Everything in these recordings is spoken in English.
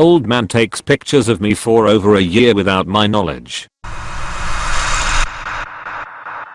Old man takes pictures of me for over a year without my knowledge.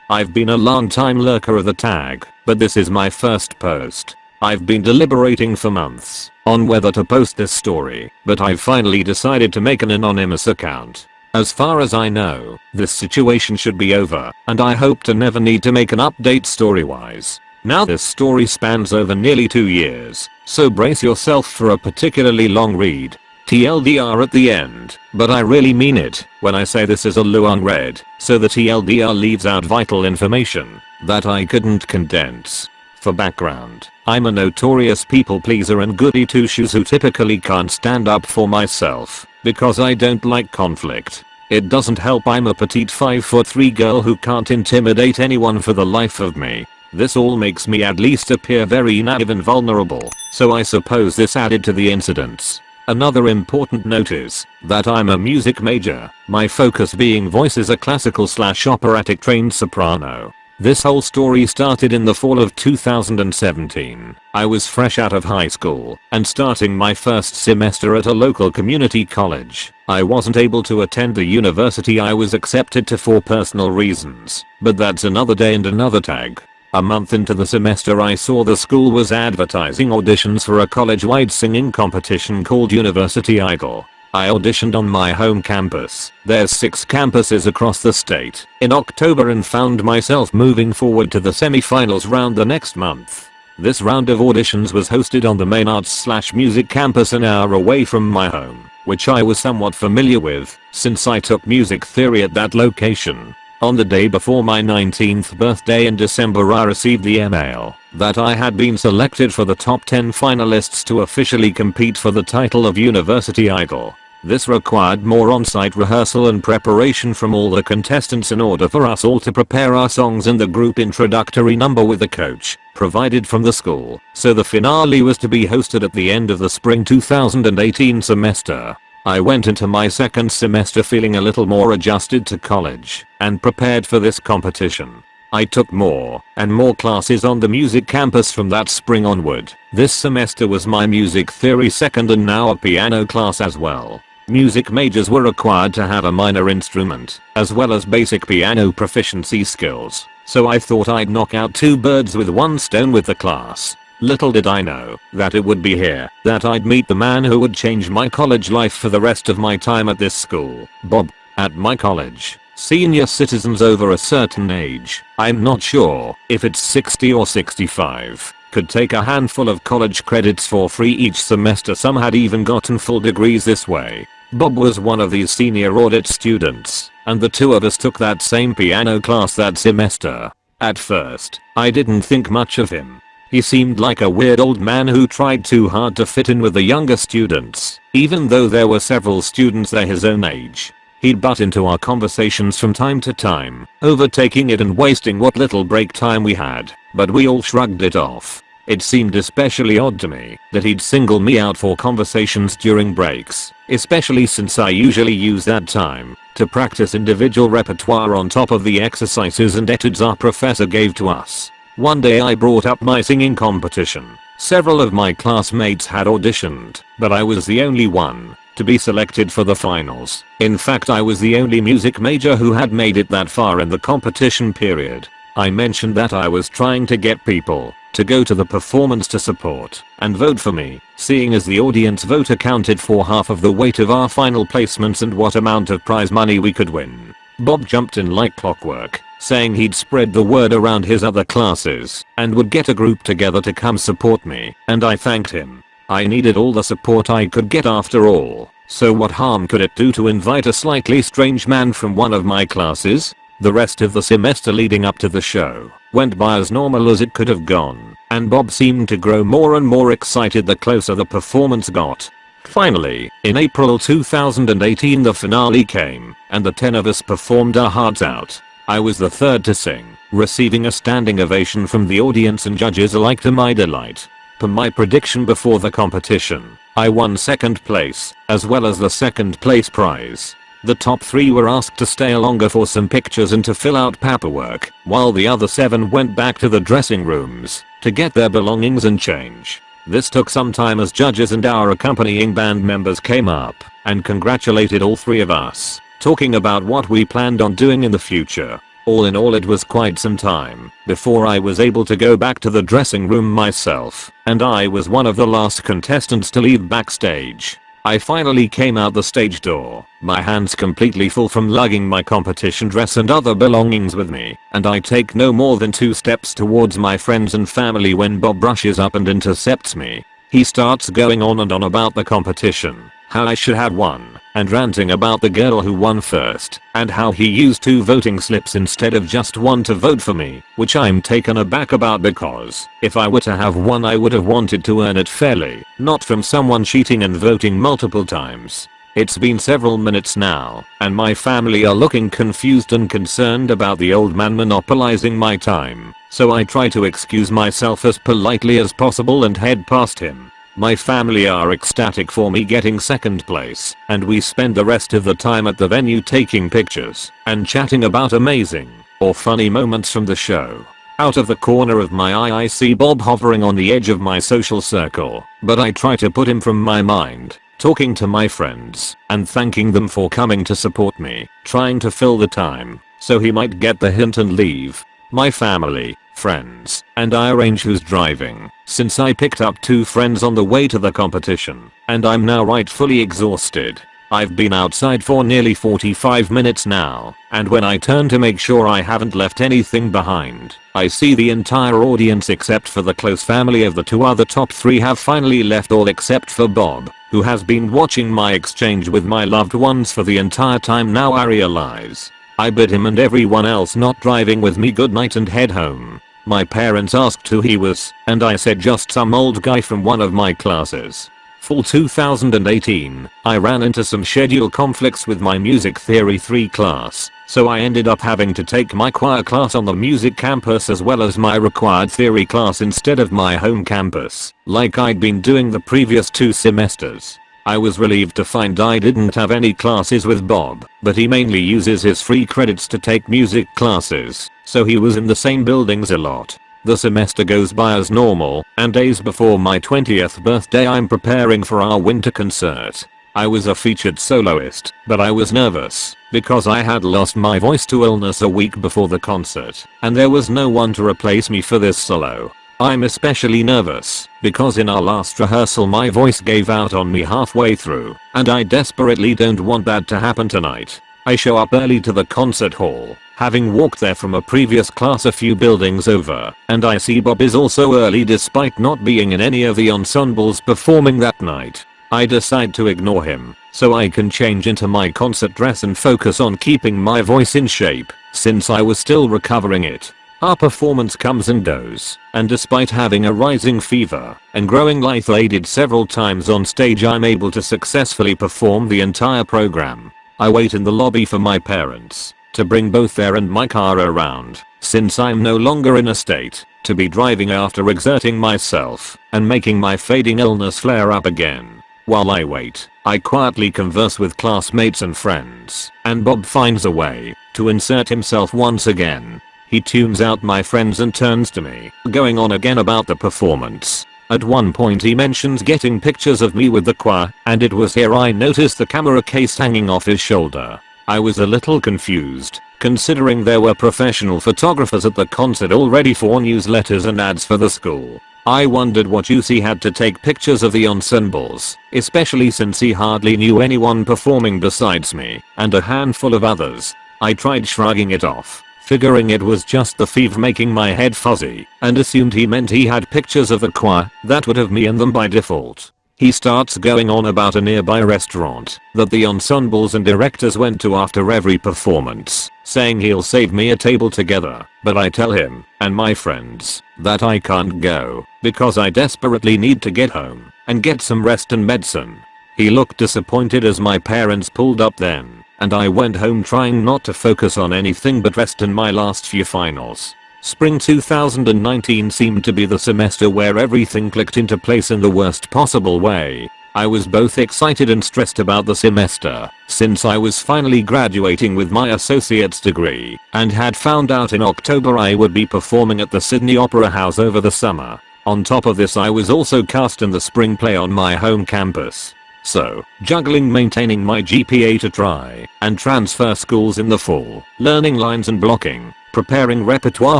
I've been a long time lurker of the tag, but this is my first post. I've been deliberating for months on whether to post this story, but I've finally decided to make an anonymous account. As far as I know, this situation should be over, and I hope to never need to make an update story-wise. Now this story spans over nearly 2 years, so brace yourself for a particularly long read. TLDR at the end, but I really mean it when I say this is a long read, so the TLDR leaves out vital information that I couldn't condense. For background, I'm a notorious people pleaser and goody two shoes who typically can't stand up for myself because I don't like conflict. It doesn't help I'm a petite 5 foot 3 girl who can't intimidate anyone for the life of me. This all makes me at least appear very naive and vulnerable, so I suppose this added to the incidents. Another important note is that I'm a music major, my focus being voice is a classical slash operatic trained soprano. This whole story started in the fall of 2017. I was fresh out of high school and starting my first semester at a local community college. I wasn't able to attend the university I was accepted to for personal reasons, but that's another day and another tag. A month into the semester I saw the school was advertising auditions for a college-wide singing competition called University Idol. I auditioned on my home campus. There's 6 campuses across the state. In October and found myself moving forward to the semi-finals round the next month. This round of auditions was hosted on the main arts slash music campus an hour away from my home, which I was somewhat familiar with since I took music theory at that location. On the day before my 19th birthday in December I received the email that I had been selected for the top 10 finalists to officially compete for the title of University Idol. This required more on-site rehearsal and preparation from all the contestants in order for us all to prepare our songs and the group introductory number with the coach, provided from the school, so the finale was to be hosted at the end of the spring 2018 semester. I went into my second semester feeling a little more adjusted to college and prepared for this competition. I took more and more classes on the music campus from that spring onward. This semester was my music theory second and now a piano class as well. Music majors were required to have a minor instrument, as well as basic piano proficiency skills, so I thought I'd knock out two birds with one stone with the class. Little did I know that it would be here that I'd meet the man who would change my college life for the rest of my time at this school, Bob. At my college, senior citizens over a certain age, I'm not sure if it's 60 or 65, could take a handful of college credits for free each semester some had even gotten full degrees this way. Bob was one of these senior audit students, and the two of us took that same piano class that semester. At first, I didn't think much of him. He seemed like a weird old man who tried too hard to fit in with the younger students, even though there were several students there his own age. He'd butt into our conversations from time to time, overtaking it and wasting what little break time we had, but we all shrugged it off. It seemed especially odd to me that he'd single me out for conversations during breaks, especially since I usually use that time to practice individual repertoire on top of the exercises and etudes our professor gave to us. One day I brought up my singing competition. Several of my classmates had auditioned, but I was the only one to be selected for the finals. In fact I was the only music major who had made it that far in the competition period. I mentioned that I was trying to get people to go to the performance to support and vote for me, seeing as the audience vote accounted for half of the weight of our final placements and what amount of prize money we could win. Bob jumped in like clockwork, saying he'd spread the word around his other classes and would get a group together to come support me, and I thanked him. I needed all the support I could get after all, so what harm could it do to invite a slightly strange man from one of my classes? The rest of the semester leading up to the show went by as normal as it could have gone, and Bob seemed to grow more and more excited the closer the performance got. Finally, in April 2018 the finale came, and the 10 of us performed our hearts out. I was the third to sing, receiving a standing ovation from the audience and judges alike to my delight. Per my prediction before the competition, I won second place, as well as the second place prize. The top 3 were asked to stay longer for some pictures and to fill out paperwork, while the other 7 went back to the dressing rooms to get their belongings and change. This took some time as judges and our accompanying band members came up and congratulated all three of us, talking about what we planned on doing in the future. All in all it was quite some time before I was able to go back to the dressing room myself, and I was one of the last contestants to leave backstage. I finally came out the stage door, my hands completely full from lugging my competition dress and other belongings with me, and I take no more than two steps towards my friends and family when Bob rushes up and intercepts me. He starts going on and on about the competition, how I should have won, and ranting about the girl who won first, and how he used two voting slips instead of just one to vote for me, which I'm taken aback about because, if I were to have won I would have wanted to earn it fairly, not from someone cheating and voting multiple times. It's been several minutes now, and my family are looking confused and concerned about the old man monopolizing my time, so I try to excuse myself as politely as possible and head past him. My family are ecstatic for me getting second place, and we spend the rest of the time at the venue taking pictures and chatting about amazing or funny moments from the show. Out of the corner of my eye I see Bob hovering on the edge of my social circle, but I try to put him from my mind, talking to my friends and thanking them for coming to support me, trying to fill the time so he might get the hint and leave. My family, friends, and I arrange who's driving, since I picked up two friends on the way to the competition, and I'm now rightfully exhausted. I've been outside for nearly 45 minutes now, and when I turn to make sure I haven't left anything behind, I see the entire audience except for the close family of the two other top 3 have finally left all except for Bob, who has been watching my exchange with my loved ones for the entire time now I realize. I bid him and everyone else not driving with me goodnight and head home. My parents asked who he was, and I said just some old guy from one of my classes. Fall 2018, I ran into some schedule conflicts with my music theory 3 class, so I ended up having to take my choir class on the music campus as well as my required theory class instead of my home campus, like I'd been doing the previous two semesters. I was relieved to find I didn't have any classes with Bob, but he mainly uses his free credits to take music classes, so he was in the same buildings a lot. The semester goes by as normal, and days before my 20th birthday I'm preparing for our winter concert. I was a featured soloist, but I was nervous, because I had lost my voice to illness a week before the concert, and there was no one to replace me for this solo. I'm especially nervous because in our last rehearsal my voice gave out on me halfway through and I desperately don't want that to happen tonight. I show up early to the concert hall, having walked there from a previous class a few buildings over, and I see Bob is also early despite not being in any of the ensembles performing that night. I decide to ignore him, so I can change into my concert dress and focus on keeping my voice in shape, since I was still recovering it. Our performance comes and goes, and despite having a rising fever and growing lightheaded several times on stage I'm able to successfully perform the entire program. I wait in the lobby for my parents to bring both their and my car around, since I'm no longer in a state to be driving after exerting myself and making my fading illness flare up again. While I wait, I quietly converse with classmates and friends, and Bob finds a way to insert himself once again he tunes out my friends and turns to me, going on again about the performance. At one point he mentions getting pictures of me with the choir, and it was here I noticed the camera case hanging off his shoulder. I was a little confused, considering there were professional photographers at the concert already for newsletters and ads for the school. I wondered what he had to take pictures of the ensembles, especially since he hardly knew anyone performing besides me, and a handful of others. I tried shrugging it off, figuring it was just the fever making my head fuzzy, and assumed he meant he had pictures of the choir that would have me in them by default. He starts going on about a nearby restaurant that the ensembles and directors went to after every performance, saying he'll save me a table together, but I tell him, and my friends, that I can't go, because I desperately need to get home and get some rest and medicine. He looked disappointed as my parents pulled up then, and I went home trying not to focus on anything but rest in my last few finals. Spring 2019 seemed to be the semester where everything clicked into place in the worst possible way. I was both excited and stressed about the semester, since I was finally graduating with my associate's degree, and had found out in October I would be performing at the Sydney Opera House over the summer. On top of this I was also cast in the spring play on my home campus. So, juggling maintaining my GPA to try and transfer schools in the fall, learning lines and blocking, preparing repertoire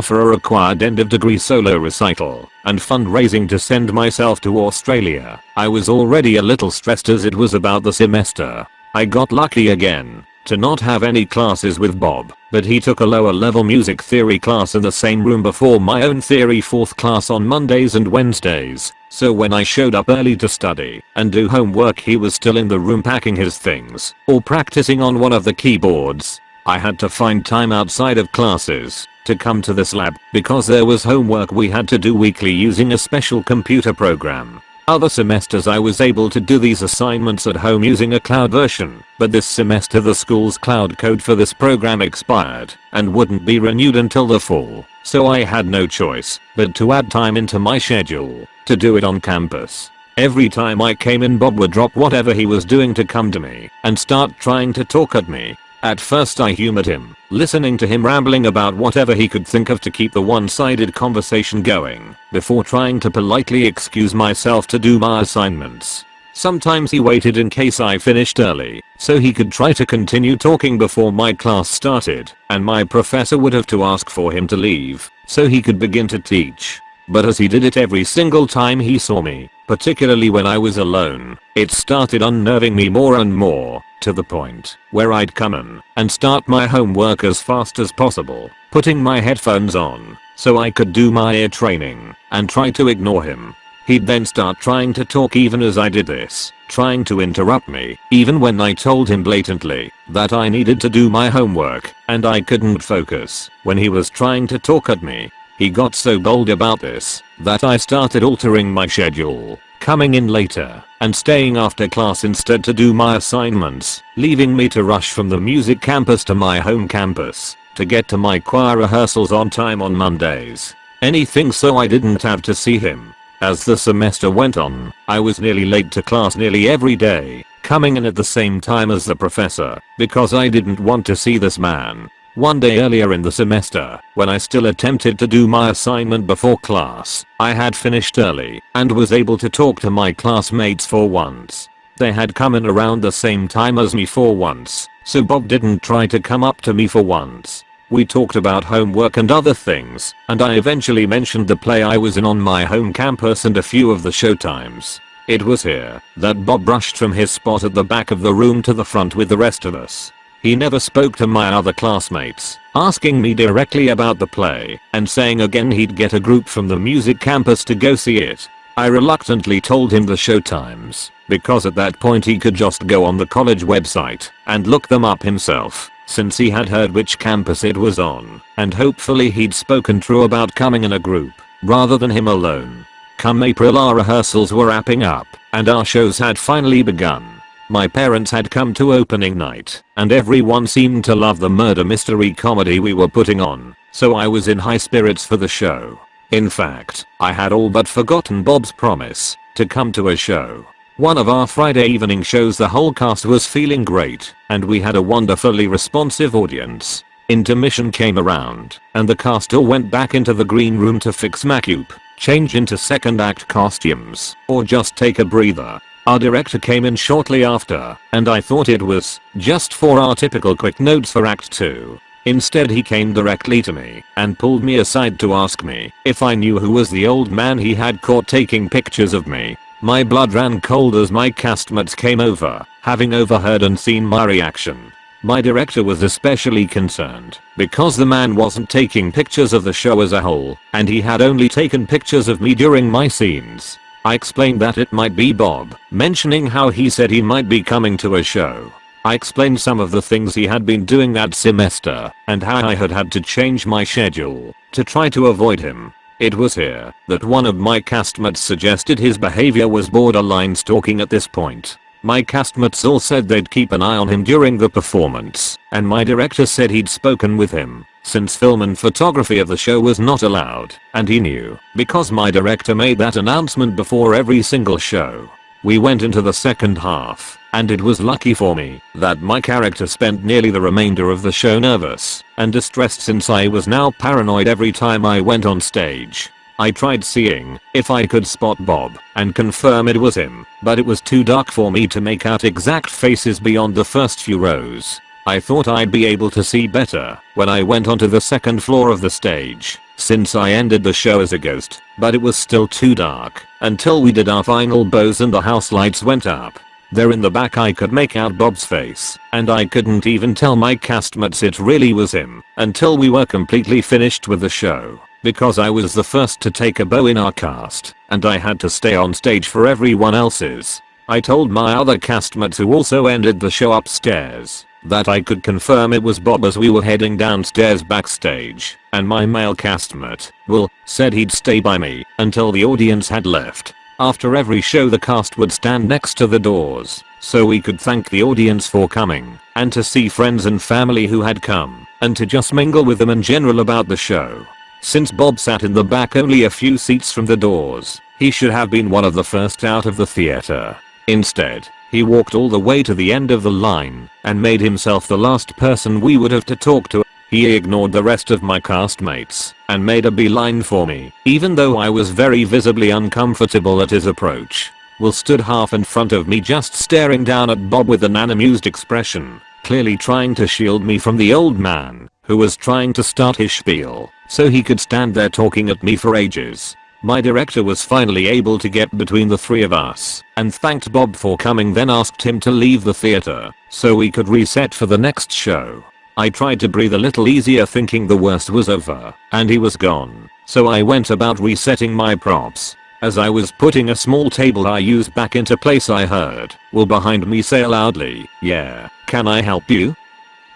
for a required end of degree solo recital, and fundraising to send myself to Australia, I was already a little stressed as it was about the semester. I got lucky again to not have any classes with Bob, but he took a lower level music theory class in the same room before my own theory 4th class on Mondays and Wednesdays, so when I showed up early to study and do homework he was still in the room packing his things or practicing on one of the keyboards. I had to find time outside of classes to come to this lab because there was homework we had to do weekly using a special computer program. Other semesters I was able to do these assignments at home using a cloud version, but this semester the school's cloud code for this program expired and wouldn't be renewed until the fall, so I had no choice but to add time into my schedule to do it on campus. Every time I came in Bob would drop whatever he was doing to come to me and start trying to talk at me at first I humored him, listening to him rambling about whatever he could think of to keep the one-sided conversation going, before trying to politely excuse myself to do my assignments. Sometimes he waited in case I finished early, so he could try to continue talking before my class started, and my professor would have to ask for him to leave, so he could begin to teach. But as he did it every single time he saw me, particularly when I was alone, it started unnerving me more and more, to the point where I'd come in and start my homework as fast as possible, putting my headphones on so I could do my ear training and try to ignore him. He'd then start trying to talk even as I did this, trying to interrupt me, even when I told him blatantly that I needed to do my homework and I couldn't focus when he was trying to talk at me. He got so bold about this that I started altering my schedule, coming in later and staying after class instead to do my assignments, leaving me to rush from the music campus to my home campus to get to my choir rehearsals on time on Mondays. Anything so I didn't have to see him. As the semester went on, I was nearly late to class nearly every day, coming in at the same time as the professor because I didn't want to see this man one day earlier in the semester, when I still attempted to do my assignment before class, I had finished early and was able to talk to my classmates for once. They had come in around the same time as me for once, so Bob didn't try to come up to me for once. We talked about homework and other things, and I eventually mentioned the play I was in on my home campus and a few of the showtimes. It was here that Bob rushed from his spot at the back of the room to the front with the rest of us. He never spoke to my other classmates, asking me directly about the play and saying again he'd get a group from the music campus to go see it. I reluctantly told him the show times because at that point he could just go on the college website and look them up himself since he had heard which campus it was on and hopefully he'd spoken true about coming in a group rather than him alone. Come April our rehearsals were wrapping up and our shows had finally begun. My parents had come to opening night, and everyone seemed to love the murder mystery comedy we were putting on, so I was in high spirits for the show. In fact, I had all but forgotten Bob's promise to come to a show. One of our Friday evening shows the whole cast was feeling great, and we had a wonderfully responsive audience. Intermission came around, and the cast all went back into the green room to fix makeup, change into second act costumes, or just take a breather. Our director came in shortly after, and I thought it was just for our typical quick notes for act 2. Instead he came directly to me and pulled me aside to ask me if I knew who was the old man he had caught taking pictures of me. My blood ran cold as my castmates came over, having overheard and seen my reaction. My director was especially concerned because the man wasn't taking pictures of the show as a whole and he had only taken pictures of me during my scenes. I explained that it might be Bob, mentioning how he said he might be coming to a show. I explained some of the things he had been doing that semester and how I had had to change my schedule to try to avoid him. It was here that one of my castmates suggested his behavior was borderline stalking at this point. My castmates all said they'd keep an eye on him during the performance, and my director said he'd spoken with him since film and photography of the show was not allowed, and he knew, because my director made that announcement before every single show. We went into the second half, and it was lucky for me that my character spent nearly the remainder of the show nervous and distressed since I was now paranoid every time I went on stage. I tried seeing if I could spot Bob and confirm it was him, but it was too dark for me to make out exact faces beyond the first few rows. I thought I'd be able to see better when I went onto the second floor of the stage, since I ended the show as a ghost, but it was still too dark until we did our final bows and the house lights went up. There in the back I could make out Bob's face, and I couldn't even tell my castmates it really was him until we were completely finished with the show because I was the first to take a bow in our cast, and I had to stay on stage for everyone else's. I told my other castmates who also ended the show upstairs that I could confirm it was Bob as we were heading downstairs backstage, and my male castmate, Will, said he'd stay by me until the audience had left. After every show the cast would stand next to the doors, so we could thank the audience for coming, and to see friends and family who had come, and to just mingle with them in general about the show. Since Bob sat in the back only a few seats from the doors, he should have been one of the first out of the theater. Instead, he walked all the way to the end of the line and made himself the last person we would have to talk to. He ignored the rest of my castmates and made a beeline for me, even though I was very visibly uncomfortable at his approach. Will stood half in front of me just staring down at Bob with an unamused expression, clearly trying to shield me from the old man, who was trying to start his spiel, so he could stand there talking at me for ages. My director was finally able to get between the three of us and thanked Bob for coming then asked him to leave the theater so we could reset for the next show. I tried to breathe a little easier thinking the worst was over and he was gone, so I went about resetting my props. As I was putting a small table I used back into place I heard Will behind me say loudly, yeah, can I help you?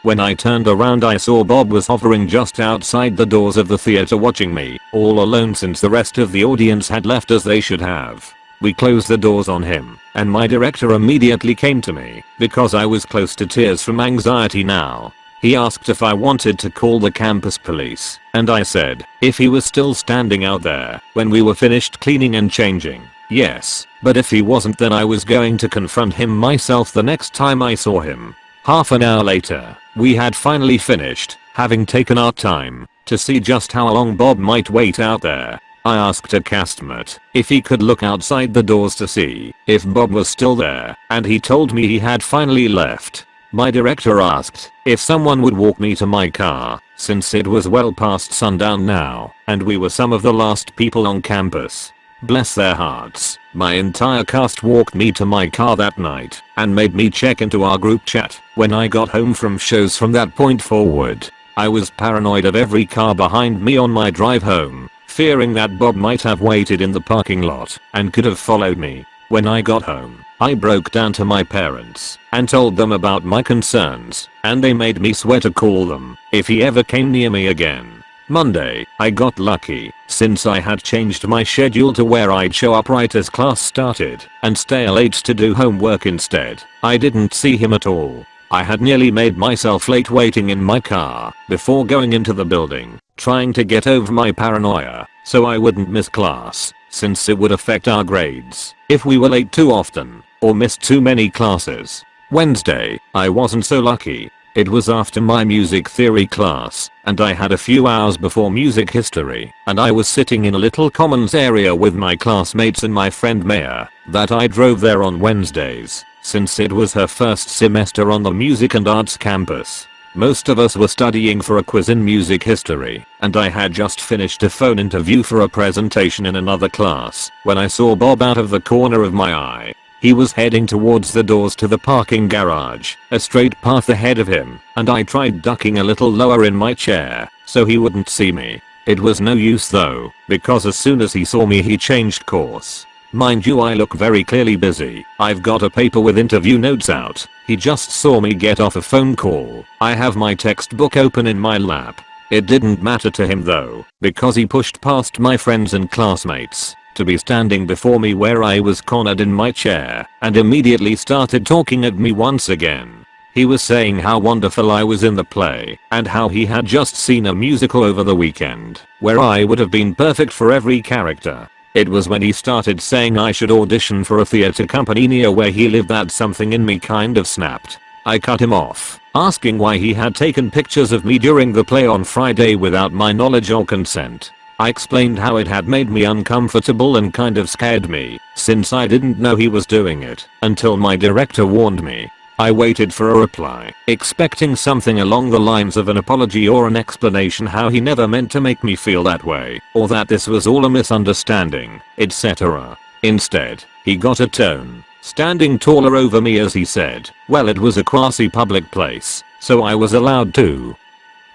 When I turned around I saw Bob was hovering just outside the doors of the theater watching me, all alone since the rest of the audience had left as they should have. We closed the doors on him, and my director immediately came to me, because I was close to tears from anxiety now. He asked if I wanted to call the campus police, and I said, if he was still standing out there, when we were finished cleaning and changing, yes, but if he wasn't then I was going to confront him myself the next time I saw him. Half an hour later, we had finally finished, having taken our time to see just how long Bob might wait out there. I asked a castmate if he could look outside the doors to see if Bob was still there, and he told me he had finally left. My director asked if someone would walk me to my car, since it was well past sundown now, and we were some of the last people on campus. Bless their hearts, my entire cast walked me to my car that night and made me check into our group chat when I got home from shows from that point forward. I was paranoid of every car behind me on my drive home, fearing that Bob might have waited in the parking lot and could have followed me. When I got home, I broke down to my parents and told them about my concerns and they made me swear to call them if he ever came near me again. Monday, I got lucky, since I had changed my schedule to where I'd show up right as class started and stay late to do homework instead. I didn't see him at all. I had nearly made myself late waiting in my car before going into the building, trying to get over my paranoia so I wouldn't miss class, since it would affect our grades if we were late too often or missed too many classes. Wednesday, I wasn't so lucky it was after my music theory class, and I had a few hours before music history, and I was sitting in a little commons area with my classmates and my friend Maya, that I drove there on Wednesdays, since it was her first semester on the music and arts campus. Most of us were studying for a quiz in music history, and I had just finished a phone interview for a presentation in another class when I saw Bob out of the corner of my eye. He was heading towards the doors to the parking garage, a straight path ahead of him, and I tried ducking a little lower in my chair so he wouldn't see me. It was no use though, because as soon as he saw me he changed course. Mind you I look very clearly busy, I've got a paper with interview notes out, he just saw me get off a phone call, I have my textbook open in my lap. It didn't matter to him though, because he pushed past my friends and classmates to be standing before me where I was cornered in my chair and immediately started talking at me once again. He was saying how wonderful I was in the play and how he had just seen a musical over the weekend where I would have been perfect for every character. It was when he started saying I should audition for a theater company near where he lived that something in me kind of snapped. I cut him off, asking why he had taken pictures of me during the play on Friday without my knowledge or consent. I explained how it had made me uncomfortable and kind of scared me, since I didn't know he was doing it, until my director warned me. I waited for a reply, expecting something along the lines of an apology or an explanation how he never meant to make me feel that way, or that this was all a misunderstanding, etc. Instead, he got a tone, standing taller over me as he said, well it was a quasi-public place, so I was allowed to.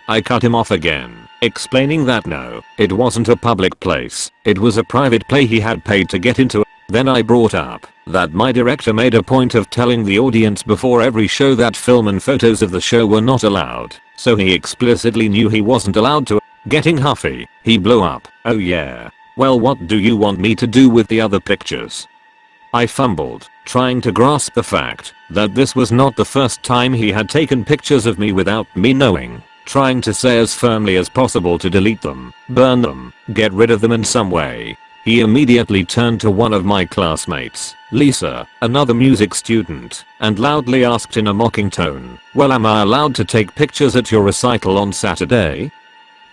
I cut him off again, explaining that no, it wasn't a public place, it was a private play he had paid to get into. Then I brought up that my director made a point of telling the audience before every show that film and photos of the show were not allowed, so he explicitly knew he wasn't allowed to. Getting huffy, he blew up, oh yeah. Well what do you want me to do with the other pictures? I fumbled, trying to grasp the fact that this was not the first time he had taken pictures of me without me knowing trying to say as firmly as possible to delete them, burn them, get rid of them in some way. He immediately turned to one of my classmates, Lisa, another music student, and loudly asked in a mocking tone, well am I allowed to take pictures at your recital on Saturday?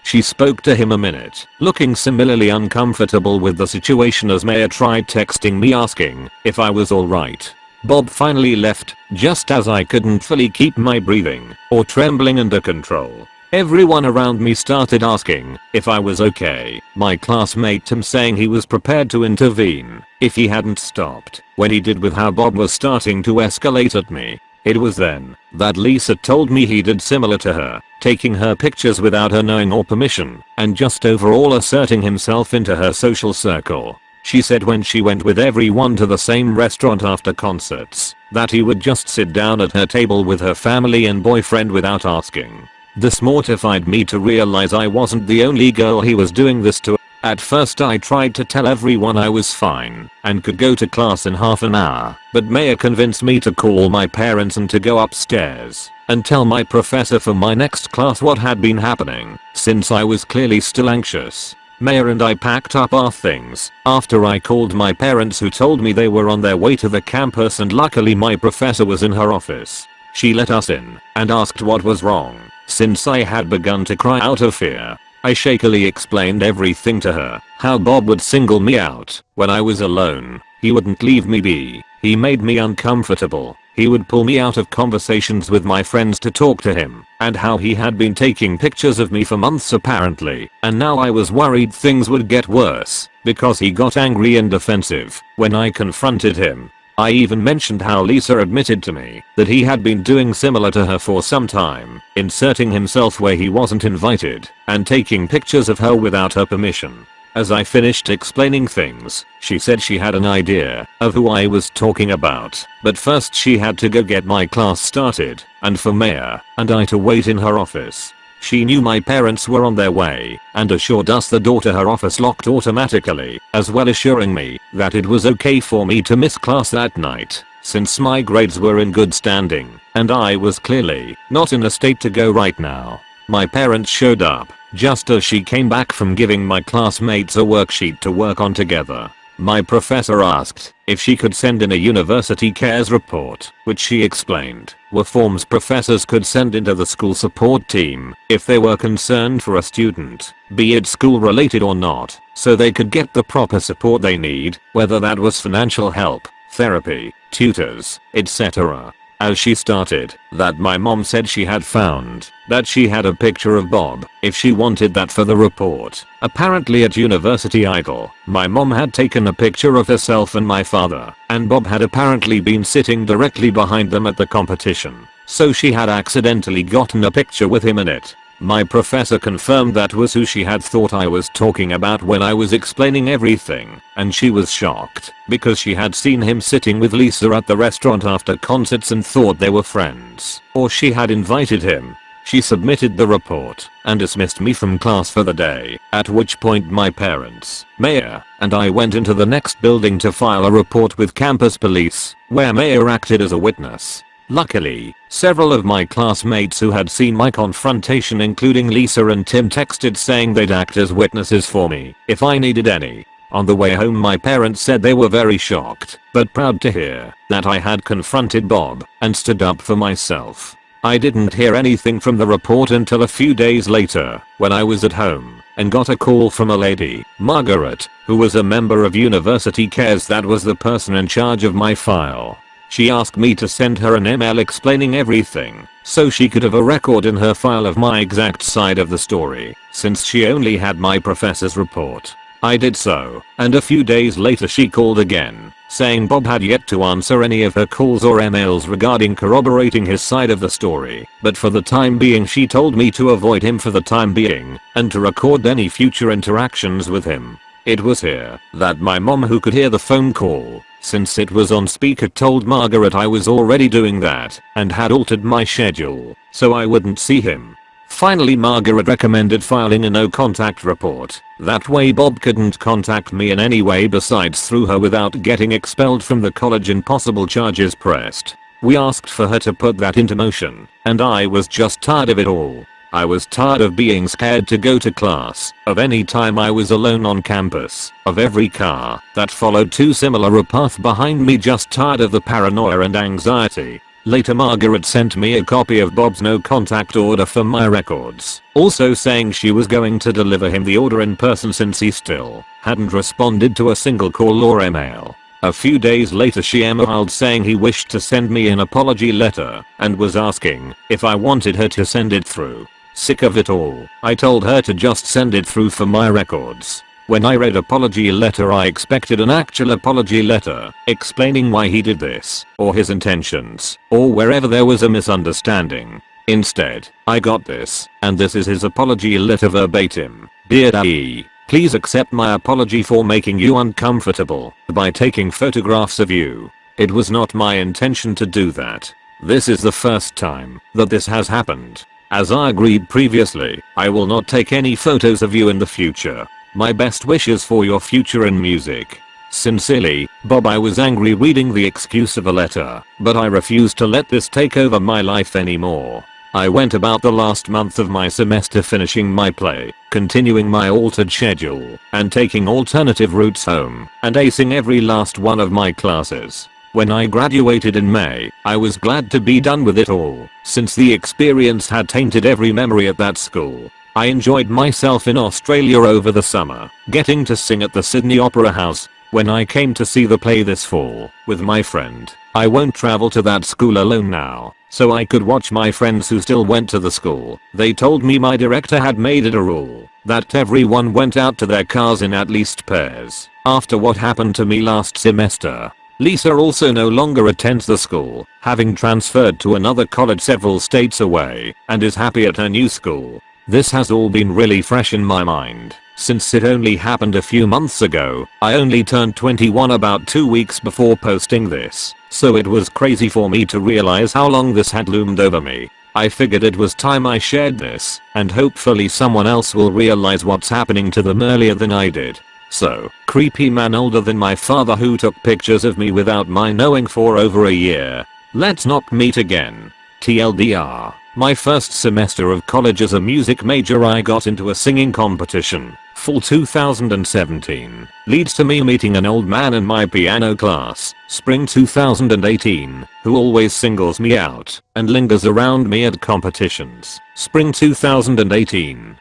She spoke to him a minute, looking similarly uncomfortable with the situation as Maya tried texting me asking if I was alright. Bob finally left, just as I couldn't fully keep my breathing or trembling under control. Everyone around me started asking if I was okay, my classmate Tim saying he was prepared to intervene if he hadn't stopped when he did with how Bob was starting to escalate at me. It was then that Lisa told me he did similar to her, taking her pictures without her knowing or permission and just overall asserting himself into her social circle. She said when she went with everyone to the same restaurant after concerts, that he would just sit down at her table with her family and boyfriend without asking. This mortified me to realize I wasn't the only girl he was doing this to. At first I tried to tell everyone I was fine and could go to class in half an hour, but Maya convinced me to call my parents and to go upstairs and tell my professor for my next class what had been happening, since I was clearly still anxious. Maya and I packed up our things. After I called my parents who told me they were on their way to the campus and luckily my professor was in her office. She let us in and asked what was wrong. Since I had begun to cry out of fear. I shakily explained everything to her, how Bob would single me out when I was alone, he wouldn't leave me be, he made me uncomfortable, he would pull me out of conversations with my friends to talk to him, and how he had been taking pictures of me for months apparently, and now I was worried things would get worse, because he got angry and defensive when I confronted him. I even mentioned how Lisa admitted to me that he had been doing similar to her for some time, inserting himself where he wasn't invited, and taking pictures of her without her permission. As I finished explaining things, she said she had an idea of who I was talking about, but first she had to go get my class started, and for Maya and I to wait in her office. She knew my parents were on their way and assured us the door to her office locked automatically, as well assuring me that it was okay for me to miss class that night since my grades were in good standing and I was clearly not in a state to go right now. My parents showed up just as she came back from giving my classmates a worksheet to work on together. My professor asked if she could send in a university cares report, which she explained were forms professors could send into the school support team if they were concerned for a student, be it school related or not, so they could get the proper support they need, whether that was financial help, therapy, tutors, etc as she started that my mom said she had found that she had a picture of Bob if she wanted that for the report. Apparently at University Idol, my mom had taken a picture of herself and my father, and Bob had apparently been sitting directly behind them at the competition. So she had accidentally gotten a picture with him in it. My professor confirmed that was who she had thought I was talking about when I was explaining everything, and she was shocked because she had seen him sitting with Lisa at the restaurant after concerts and thought they were friends, or she had invited him. She submitted the report and dismissed me from class for the day, at which point my parents, Maya, and I went into the next building to file a report with campus police, where Maya acted as a witness. Luckily, several of my classmates who had seen my confrontation including Lisa and Tim texted saying they'd act as witnesses for me if I needed any. On the way home my parents said they were very shocked, but proud to hear that I had confronted Bob and stood up for myself. I didn't hear anything from the report until a few days later when I was at home and got a call from a lady, Margaret, who was a member of University Cares that was the person in charge of my file. She asked me to send her an email explaining everything, so she could have a record in her file of my exact side of the story, since she only had my professor's report. I did so, and a few days later she called again, saying Bob had yet to answer any of her calls or emails regarding corroborating his side of the story, but for the time being she told me to avoid him for the time being, and to record any future interactions with him. It was here that my mom who could hear the phone call since it was on speaker told Margaret I was already doing that and had altered my schedule so I wouldn't see him. Finally Margaret recommended filing a no contact report. That way Bob couldn't contact me in any way besides through her without getting expelled from the college and possible charges pressed. We asked for her to put that into motion and I was just tired of it all. I was tired of being scared to go to class, of any time I was alone on campus, of every car that followed too similar a path behind me just tired of the paranoia and anxiety. Later Margaret sent me a copy of Bob's no contact order for my records, also saying she was going to deliver him the order in person since he still hadn't responded to a single call or email. A few days later she emailed saying he wished to send me an apology letter and was asking if I wanted her to send it through. Sick of it all, I told her to just send it through for my records. When I read apology letter I expected an actual apology letter, explaining why he did this, or his intentions, or wherever there was a misunderstanding. Instead, I got this, and this is his apology letter verbatim. Dear Daddy, Please accept my apology for making you uncomfortable by taking photographs of you. It was not my intention to do that. This is the first time that this has happened. As I agreed previously, I will not take any photos of you in the future. My best wishes for your future in music. Sincerely, Bob I was angry reading the excuse of a letter, but I refuse to let this take over my life anymore. I went about the last month of my semester finishing my play, continuing my altered schedule, and taking alternative routes home, and acing every last one of my classes. When I graduated in May, I was glad to be done with it all, since the experience had tainted every memory at that school. I enjoyed myself in Australia over the summer, getting to sing at the Sydney Opera House, when I came to see the play this fall, with my friend. I won't travel to that school alone now, so I could watch my friends who still went to the school. They told me my director had made it a rule that everyone went out to their cars in at least pairs. After what happened to me last semester, Lisa also no longer attends the school, having transferred to another college several states away, and is happy at her new school. This has all been really fresh in my mind. Since it only happened a few months ago, I only turned 21 about 2 weeks before posting this, so it was crazy for me to realize how long this had loomed over me. I figured it was time I shared this, and hopefully someone else will realize what's happening to them earlier than I did. So, creepy man older than my father who took pictures of me without my knowing for over a year. Let's not meet again. TLDR. My first semester of college as a music major I got into a singing competition, fall 2017, leads to me meeting an old man in my piano class, spring 2018, who always singles me out and lingers around me at competitions, spring 2018.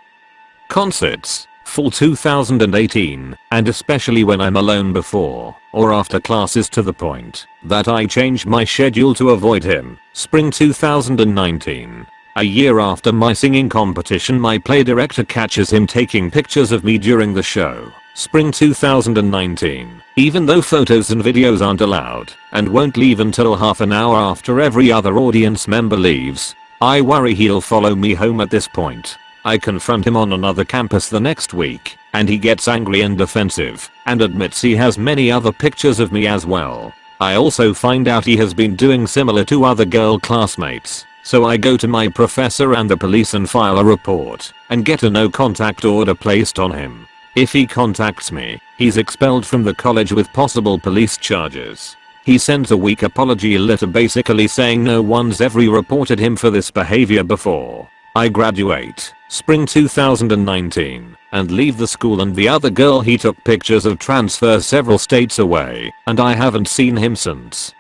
Concerts, fall 2018, and especially when I'm alone before or after classes to the point that I change my schedule to avoid him, spring 2019. A year after my singing competition my play director catches him taking pictures of me during the show, spring 2019. Even though photos and videos aren't allowed and won't leave until half an hour after every other audience member leaves, I worry he'll follow me home at this point. I confront him on another campus the next week, and he gets angry and defensive, and admits he has many other pictures of me as well. I also find out he has been doing similar to other girl classmates, so I go to my professor and the police and file a report, and get a no contact order placed on him. If he contacts me, he's expelled from the college with possible police charges. He sends a weak apology letter basically saying no one's ever reported him for this behavior before. I graduate, spring 2019, and leave the school and the other girl he took pictures of transfer several states away, and I haven't seen him since.